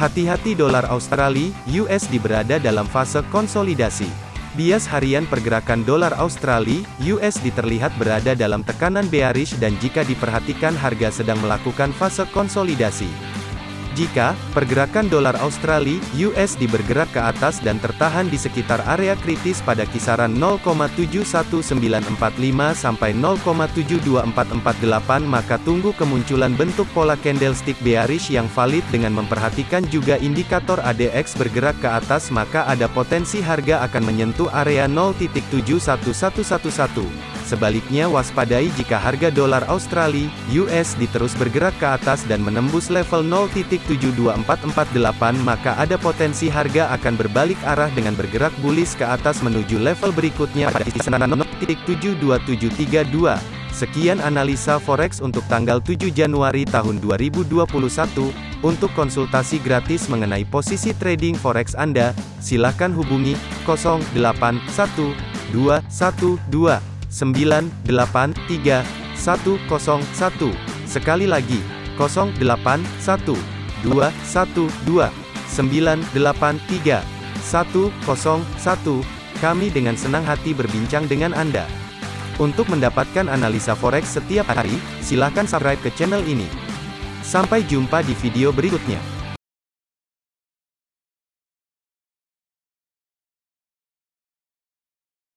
Hati-hati dolar Australia, USD berada dalam fase konsolidasi. Bias harian pergerakan dolar Australia, USD terlihat berada dalam tekanan bearish dan jika diperhatikan harga sedang melakukan fase konsolidasi. Jika pergerakan dolar Australia USD bergerak ke atas dan tertahan di sekitar area kritis pada kisaran 0,71945 sampai 0,72448 maka tunggu kemunculan bentuk pola candlestick bearish yang valid dengan memperhatikan juga indikator ADX bergerak ke atas maka ada potensi harga akan menyentuh area 0.71111. Sebaliknya waspadai jika harga dolar Australia, USD terus bergerak ke atas dan menembus level 0.72448 maka ada potensi harga akan berbalik arah dengan bergerak bullish ke atas menuju level berikutnya pada kisaran 0.72732. Sekian analisa forex untuk tanggal 7 Januari tahun 2021. Untuk konsultasi gratis mengenai posisi trading forex Anda, silakan hubungi 081212 983 101. Sekali lagi, 081 212 983 101. Kami dengan senang hati berbincang dengan Anda. Untuk mendapatkan analisa forex setiap hari, silakan subscribe ke channel ini. Sampai jumpa di video berikutnya.